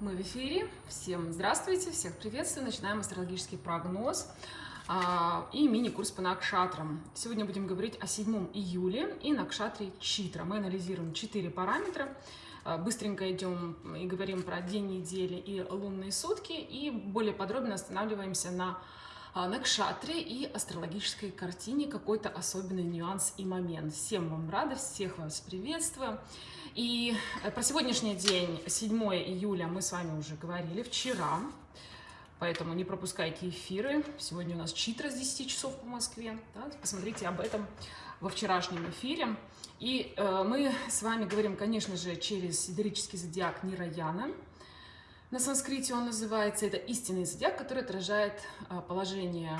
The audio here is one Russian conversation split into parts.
Мы в эфире. Всем здравствуйте, всех приветствую. Начинаем астрологический прогноз а, и мини-курс по накшатрам. Сегодня будем говорить о 7 июля и накшатре Читра. Мы анализируем 4 параметра. А, быстренько идем и говорим про день недели и лунные сутки. И более подробно останавливаемся на накшатре и астрологической картине какой-то особенный нюанс и момент. Всем вам рада, всех вас приветствую. И э, про сегодняшний день, 7 июля, мы с вами уже говорили вчера, поэтому не пропускайте эфиры. Сегодня у нас читра с 10 часов по Москве. Да? Посмотрите об этом во вчерашнем эфире. И э, мы с вами говорим, конечно же, через сидерический зодиак Нираяна. На санскрите он называется, это истинный зодиак, который отражает э, положение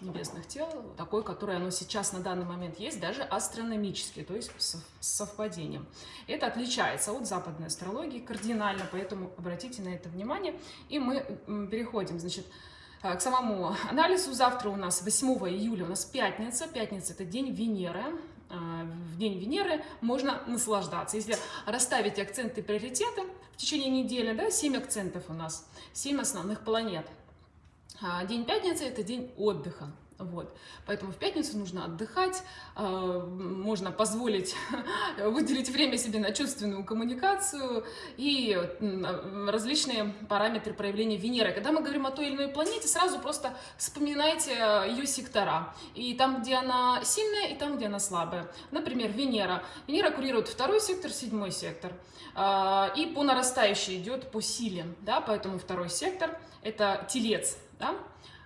небесных тел, такой, которое оно сейчас на данный момент есть, даже астрономически, то есть с совпадением. Это отличается от западной астрологии кардинально, поэтому обратите на это внимание. И мы переходим, значит, э, к самому анализу. Завтра у нас 8 июля, у нас пятница. Пятница – это день Венеры. Э, в день Венеры можно наслаждаться. Если расставить акценты и приоритеты в течение недели, да, 7 акцентов у нас, 7 основных планет – а, день пятницы – это день отдыха. Вот. Поэтому в пятницу нужно отдыхать, а, можно позволить выделить время себе на чувственную коммуникацию и различные параметры проявления Венеры. Когда мы говорим о той или иной планете, сразу просто вспоминайте ее сектора. И там, где она сильная, и там, где она слабая. Например, Венера. Венера курирует второй сектор, седьмой сектор. А, и по нарастающей идет по силе. Да? Поэтому второй сектор – это телец да?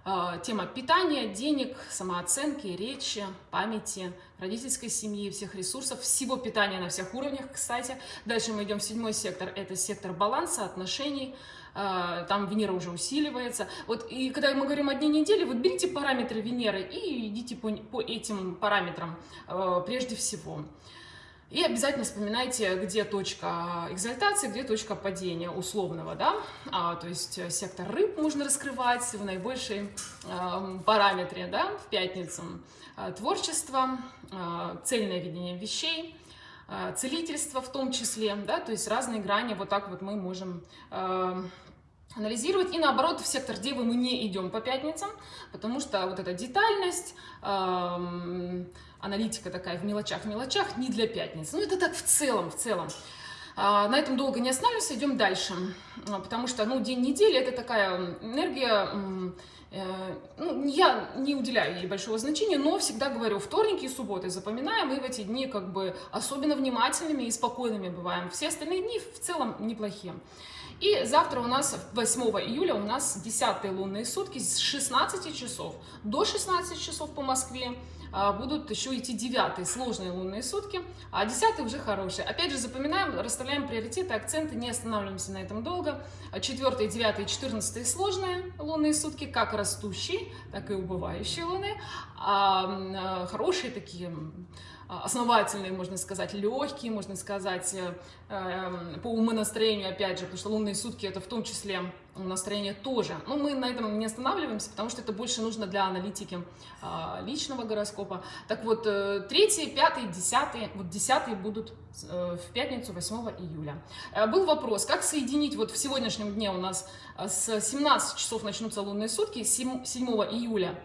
А, тема питания, денег, самооценки, речи, памяти, родительской семьи, всех ресурсов, всего питания на всех уровнях, кстати. Дальше мы идем в седьмой сектор, это сектор баланса, отношений, а, там Венера уже усиливается. Вот и когда мы говорим о дне недели, вот берите параметры Венеры и идите по, по этим параметрам а, прежде всего. И обязательно вспоминайте, где точка экзальтации, где точка падения условного, да, а, то есть э, сектор рыб можно раскрывать в наибольшей э, параметре, да, в пятницу. Э, творчество, э, цельное видение вещей, э, целительство в том числе, да, то есть разные грани, вот так вот мы можем э, анализировать. И наоборот, в сектор Девы мы не идем по пятницам, потому что вот эта детальность, э, аналитика такая в мелочах, в мелочах, не для пятницы. Ну, это так в целом, в целом. А, на этом долго не останавливаемся, идем дальше. А, потому что, ну, день недели – это такая энергия, э, ну, я не уделяю ей большого значения, но всегда говорю, вторники и субботы запоминаем, и в эти дни как бы особенно внимательными и спокойными бываем. Все остальные дни в целом неплохие. И завтра у нас, 8 июля, у нас 10 лунные сутки с 16 часов до 16 часов по Москве. А, будут еще идти девятые сложные лунные сутки, а десятые уже хорошие. Опять же, запоминаем, расставляем приоритеты, акценты, не останавливаемся на этом долго. А четвертые, девятые, четырнадцатые сложные лунные сутки, как растущие, так и убывающие луны. А хорошие такие а, основательные, можно сказать, легкие, можно сказать, э, эм, по умонастроению, опять же, потому что лунные сутки это в том числе настроение тоже. Но мы на этом не останавливаемся, потому что это больше нужно для аналитики а, личного гороскопа. Так вот, э, третий, пятый, десятый, вот десятые будут э, в пятницу 8 июля. Был вопрос, как соединить, вот в сегодняшнем дне у нас с 17 часов начнутся лунные сутки, 7, 7 июля, а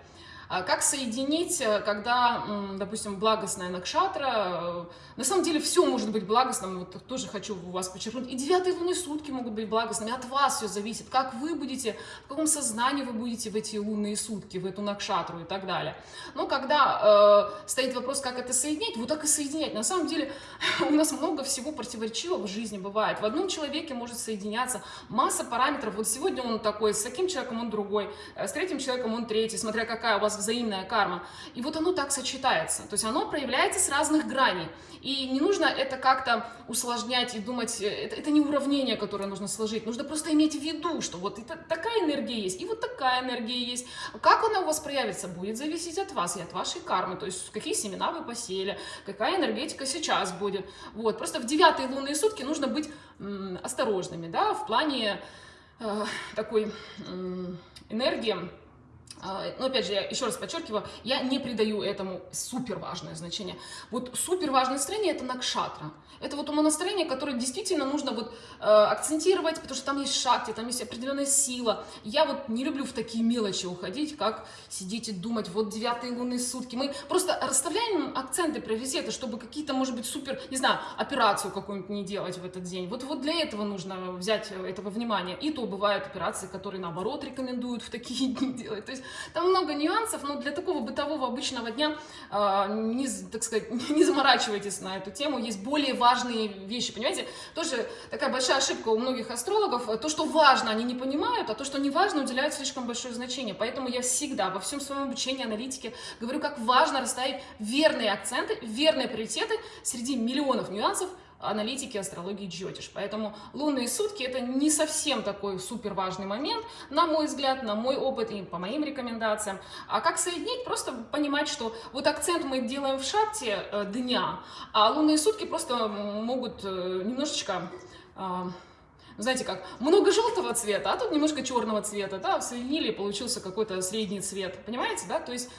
как соединить, э, когда, допустим, благостная накшатра, э, на самом деле все может быть благостным, вот тоже хочу у вас подчеркнуть, и девятые лунные сутки могут быть благостными, от вас все зависит, как вы будете, в каком сознании вы будете в эти лунные сутки, в эту накшатру и так далее. Но когда э, стоит вопрос, как это соединить, вот так и соединять. На самом деле у нас много всего противоречивого в жизни бывает. В одном человеке может соединяться масса параметров. Вот сегодня он такой, с таким человеком он другой, э, с третьим человеком он третий, смотря какая у вас взаимная карма. И вот оно так сочетается. То есть оно проявляется с разных граней. И не нужно это как-то усложнять и думать, э, это, это не уравнение, которое нужно сложить. Нужно просто иметь в виду, что вот это, такая энергия есть, и вот такая энергия есть. Как она у вас проявится, будет зависеть от вас и от вашей кармы. То есть какие семена вы посеяли, какая энергетика сейчас будет. Вот. Просто в девятые лунные сутки нужно быть осторожными, да, в плане э, такой э, энергии, но опять же, я еще раз подчеркиваю, я не придаю этому супер важное значение. Вот супер важное настроение это накшатра. Это вот умонастроение, которое действительно нужно вот э, акцентировать, потому что там есть шахти, там есть определенная сила. Я вот не люблю в такие мелочи уходить, как сидеть и думать, вот девятые лунные сутки. Мы просто расставляем акценты, приоритеты, чтобы какие-то, может быть, супер, не знаю, операцию какую-нибудь не делать в этот день. Вот, вот для этого нужно взять этого внимания. И то бывают операции, которые наоборот рекомендуют в такие дни делать. То есть там много нюансов, но для такого бытового обычного дня, э, не, так сказать, не заморачивайтесь на эту тему. Есть более важные вещи, понимаете? Тоже такая большая ошибка у многих астрологов. То, что важно, они не понимают, а то, что не важно, уделяют слишком большое значение. Поэтому я всегда во всем своем обучении аналитике говорю, как важно расставить верные акценты, верные приоритеты среди миллионов нюансов, аналитики астрологии Джотиш. Поэтому лунные сутки это не совсем такой супер важный момент, на мой взгляд, на мой опыт и по моим рекомендациям. А как соединить? Просто понимать, что вот акцент мы делаем в шахте э, дня, а лунные сутки просто могут э, немножечко... Э, знаете как, много желтого цвета, а тут немножко черного цвета, да, соединили, получился какой-то средний цвет, понимаете, да, то есть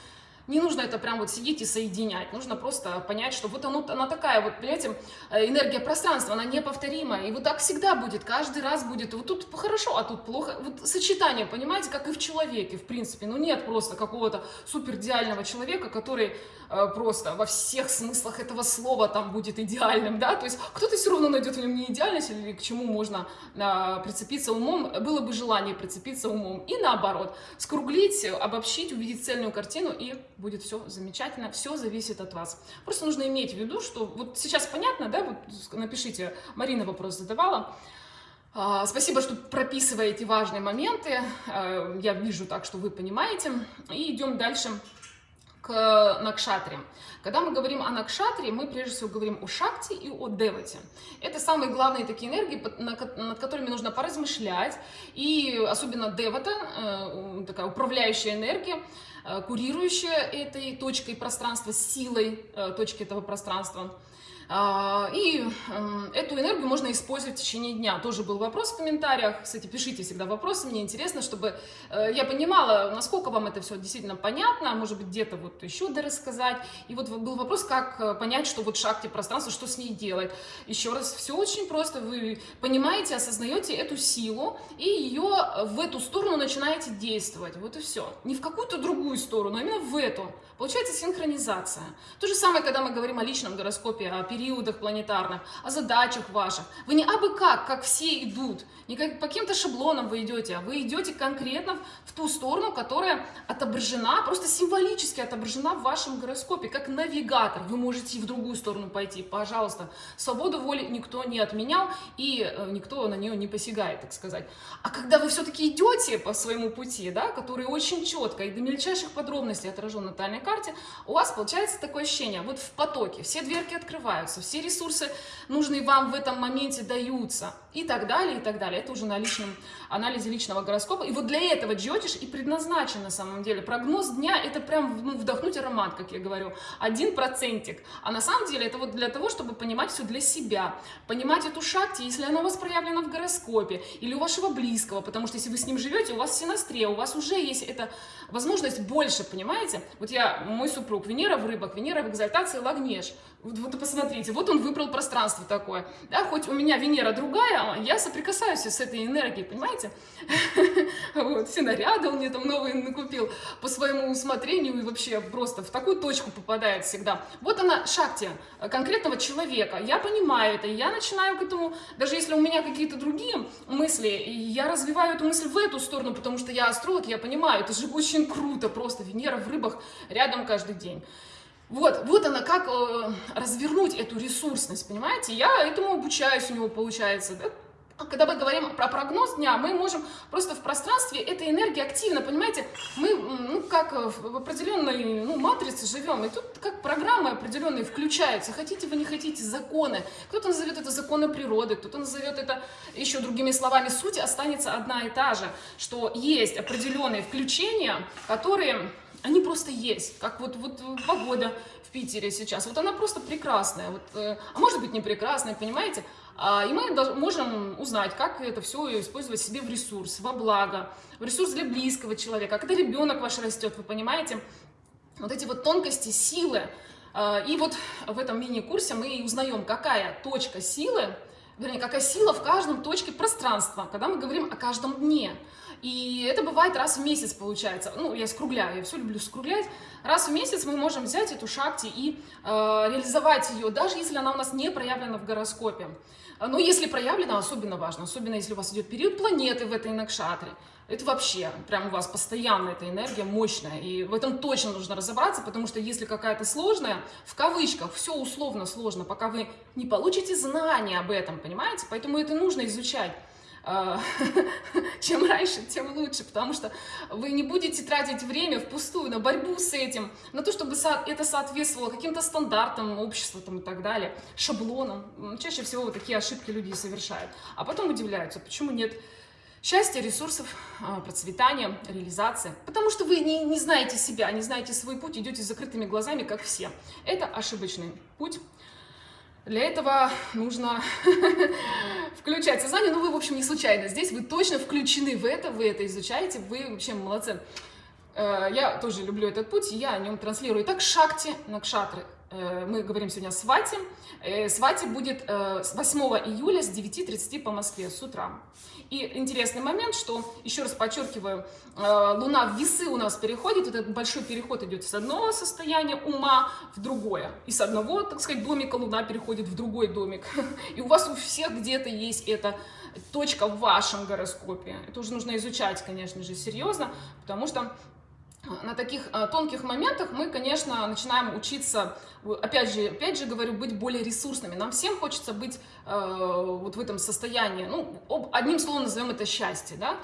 не нужно это прям вот сидеть и соединять, нужно просто понять, что вот оно, она такая вот, понимаете, э, энергия пространства, она неповторимая, и вот так всегда будет, каждый раз будет, вот тут хорошо, а тут плохо, вот сочетание, понимаете, как и в человеке, в принципе, ну нет просто какого-то супер идеального человека, который э, просто во всех смыслах этого слова там будет идеальным, да, то есть кто-то все равно найдет в нем не идеальность или к чему можно э, прицепиться умом, было бы желание прицепиться умом, и наоборот, скруглить, обобщить, увидеть цельную картину и будет все замечательно, все зависит от вас. Просто нужно иметь в виду, что вот сейчас понятно, да, вот напишите, Марина вопрос задавала, а, Спасибо, что прописываете важные моменты. А, я вижу так, что вы понимаете. И идем дальше к Накшатре. Когда мы говорим о Накшатре, мы прежде всего говорим о Шакти и о Девате. Это самые главные такие энергии, над которыми нужно поразмышлять. И особенно Девата, э, такая управляющая энергия, Э, курирующая этой точкой пространства, силой э, точки этого пространства. А, и эту энергию можно использовать в течение дня. Тоже был вопрос в комментариях. Кстати, пишите всегда вопросы, мне интересно, чтобы э, я понимала, насколько вам это все действительно понятно, может быть где-то вот еще дорассказать. И вот был вопрос, как э, понять, что вот шахте пространства, что с ней делать. Еще раз, все очень просто. Вы понимаете, осознаете эту силу и ее в эту сторону начинаете действовать. Вот и все. Не в какую-то другую сторону, а именно в эту. Получается синхронизация. То же самое, когда мы говорим о личном гороскопе, о периодах планетарных, о задачах ваших. Вы не абы как, как все идут, не как, по каким-то шаблонам вы идете, а вы идете конкретно в ту сторону, которая отображена, просто символически отображена в вашем гороскопе, как навигатор. Вы можете и в другую сторону пойти, пожалуйста. Свободу воли никто не отменял, и э, никто на нее не посягает, так сказать. А когда вы все-таки идете по своему пути, да, который очень четко и до мельчайших подробностей отражен на натальной карте, у вас получается такое ощущение, вот в потоке, все дверки открываются, развиваются, все ресурсы, нужные вам в этом моменте, даются и так далее, и так далее. Это уже на личном анализе личного гороскопа. И вот для этого джотиш и предназначен на самом деле. Прогноз дня – это прям ну, вдохнуть аромат, как я говорю, один процентик. А на самом деле это вот для того, чтобы понимать все для себя, понимать эту шахте, если она у вас проявлена в гороскопе, или у вашего близкого, потому что если вы с ним живете, у вас синастрия, у вас уже есть эта возможность больше, понимаете? Вот я, мой супруг, Венера в рыбах, Венера в экзальтации, Лагнеж. Вот, вот посмотрите, вот он выбрал пространство такое. Да, хоть у меня Венера другая, я соприкасаюсь с этой энергией, понимаете? Вот, все наряды он мне там новые накупил по своему усмотрению и вообще просто в такую точку попадает всегда. Вот она, шахте конкретного человека. Я понимаю это, я начинаю к этому, даже если у меня какие-то другие мысли, я развиваю эту мысль в эту сторону, потому что я астролог, я понимаю, это же очень круто, просто Венера в рыбах рядом каждый день. Вот, вот она, как э, развернуть эту ресурсность, понимаете? Я этому обучаюсь, у него получается, да? А когда мы говорим про прогноз дня, мы можем просто в пространстве этой энергии активно, понимаете, мы ну, как в определенной ну, матрице живем, и тут как программы определенные включаются, хотите вы, не хотите, законы. Кто-то назовет это законы природы, кто-то назовет это еще другими словами. Суть останется одна и та же, что есть определенные включения, которые они просто есть, как вот, вот погода в Питере сейчас, вот она просто прекрасная, вот, э, а может быть не прекрасная, понимаете, А, и мы можем узнать, как это все использовать себе в ресурс, во благо, в ресурс для близкого человека. Когда ребенок ваш растет, вы понимаете, вот эти вот тонкости, силы. А, и вот в этом мини-курсе мы узнаем, какая точка силы, вернее, какая сила в каждом точке пространства, когда мы говорим о каждом дне. И это бывает раз в месяц получается. Ну, я скругляю, я все люблю скруглять. Раз в месяц мы можем взять эту шахти и э, реализовать ее, даже если она у нас не проявлена в гороскопе. Но если проявлена, особенно важно, особенно если у вас идет период планеты в этой накшатре. Это вообще, прям у вас постоянно эта энергия мощная. И в этом точно нужно разобраться, потому что если какая-то сложная, в кавычках, все условно сложно, пока вы не получите знания об этом, понимаете? Поэтому это нужно изучать. А, чем раньше, тем лучше, потому что вы не будете тратить время впустую на борьбу с этим, на то, чтобы это соответствовало каким-то стандартам общества там, и так далее, шаблонам. Чаще всего вот такие ошибки люди совершают. А потом удивляются, почему нет счастья, ресурсов, а, процветания, реализации. Потому что вы не, не знаете себя, не знаете свой путь, идете с закрытыми глазами, как все. Это ошибочный путь. Для этого нужно включать сознание. Ну, вы, в общем, не случайно здесь. Вы точно включены в это, вы это изучаете. Вы вообще молодцы. Э, я тоже люблю этот путь, я о нем транслирую. Итак, шакти, накшатры. Мы говорим сегодня о свате. Э, свати будет с 8 июля с 9.30 по Москве с утра. И интересный момент, что, еще раз подчеркиваю, э, Луна в весы у нас переходит, вот этот большой переход идет с одного состояния ума в другое. И с одного, так сказать, домика Луна переходит в другой домик. И у вас у всех где-то есть эта точка в вашем гороскопе. Это уже нужно изучать, конечно же, серьезно, потому что на таких э, тонких моментах мы, конечно, начинаем учиться, опять же, опять же говорю, быть более ресурсными. Нам всем хочется быть э, вот в этом состоянии, ну, одним словом назовем это счастье, да,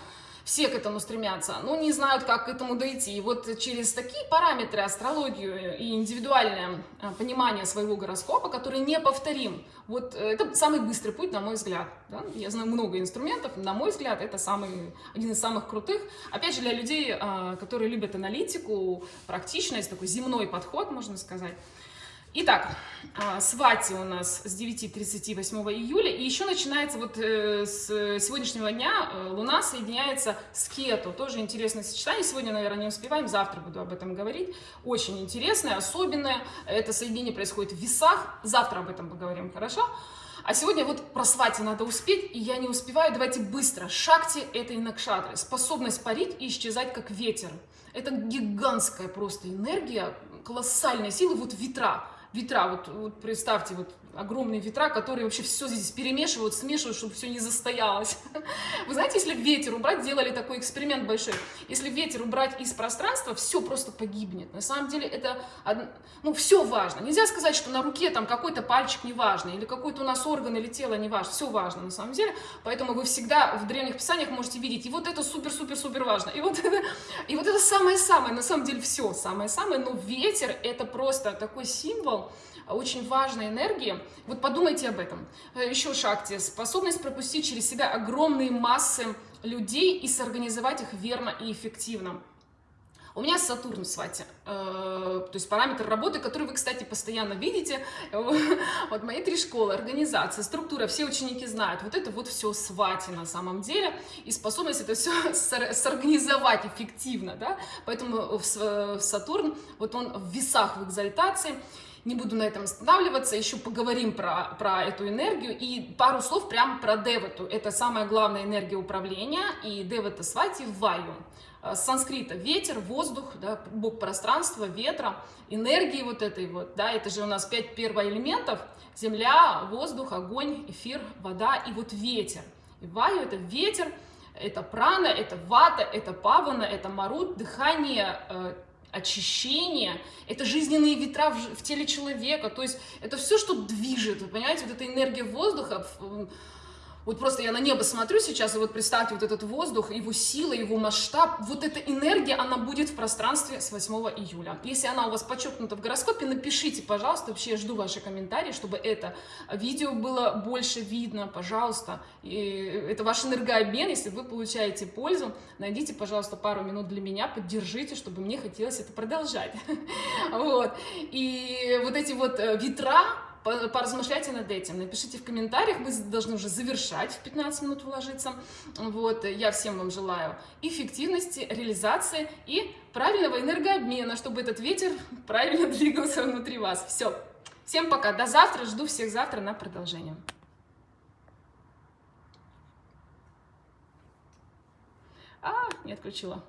все к этому стремятся, но не знают, как к этому дойти. И вот через такие параметры, астрологию и индивидуальное э, понимание своего гороскопа, который неповторим, вот э, это самый быстрый путь, на мой взгляд. Да? Я знаю много инструментов, на мой взгляд, это самый, один из самых крутых. Опять же, для людей, э, которые любят аналитику, практичность, такой земной подход, можно сказать. Итак, а, свати у нас с 9.30 8 июля, и еще начинается вот э, с сегодняшнего дня э, Луна соединяется с Кету, тоже интересное сочетание, сегодня, наверное, не успеваем, завтра буду об этом говорить, очень интересное, особенное, это соединение происходит в весах, завтра об этом поговорим, хорошо? А сегодня вот про свати надо успеть, и я не успеваю, давайте быстро. Шакти – это инакшатры, способность парить и исчезать как ветер. Это гигантская просто энергия, колоссальная сила, вот ветра ветра, вот, вот представьте, вот огромные ветра, которые вообще все здесь перемешивают, смешивают, чтобы все не застоялось. Вы знаете, если ветер убрать, делали такой эксперимент большой, если ветер убрать из пространства, все просто погибнет. На самом деле это, ну, все важно. Нельзя сказать, что на руке там какой-то пальчик не важно, или какой-то у нас орган или тело не важно. Все важно на самом деле. Поэтому вы всегда в древних писаниях можете видеть, и вот это супер-супер-супер важно, и вот это, и вот это самое-самое, на самом деле все самое-самое, но ветер это просто такой символ, очень важной энергии. Вот подумайте об этом. Э, Еще шагте. Способность пропустить через себя огромные массы людей и сорганизовать их верно и эффективно. У меня Сатурн в свате, э, то есть параметр работы, который вы, кстати, постоянно видите. Вот мои три школы, организация, структура, все ученики знают. Вот это вот все свати на самом деле. И способность это все сорганизовать эффективно, да. Поэтому в Сатурн, вот он в весах в экзальтации. Не буду на этом останавливаться, еще поговорим про, про эту энергию. И пару слов прямо про Девату. Это самая главная энергия управления. И Девата Свати в Ваю. Э, с санскрита ветер, воздух, да, бог пространства, ветра, энергии вот этой вот, да, это же у нас пять первоэлементов, земля, воздух, огонь, эфир, вода и вот ветер. И ваю это ветер, это прана, это вата, это павана, это марут, дыхание, э, очищение, это жизненные ветра в, в теле человека, то есть это все, что движет, вы понимаете, вот эта энергия воздуха, вот просто я на небо смотрю сейчас, и вот представьте вот этот воздух, его сила, его масштаб, вот эта энергия, она будет в пространстве с 8 июля. Если она у вас подчеркнута в гороскопе, напишите, пожалуйста, вообще я жду ваши комментарии, чтобы это видео было больше видно, пожалуйста. И это ваш энергообмен, если вы получаете пользу, найдите, пожалуйста, пару минут для меня, поддержите, чтобы мне хотелось это продолжать. Вот. И вот эти вот э, ветра, поразмышляйте над этим, напишите в комментариях, мы должны уже завершать, в 15 минут уложиться. Вот, я всем вам желаю эффективности, реализации и правильного энергообмена, чтобы этот ветер правильно двигался внутри вас. Все, всем пока, до завтра, жду всех завтра на продолжение. А, не отключила.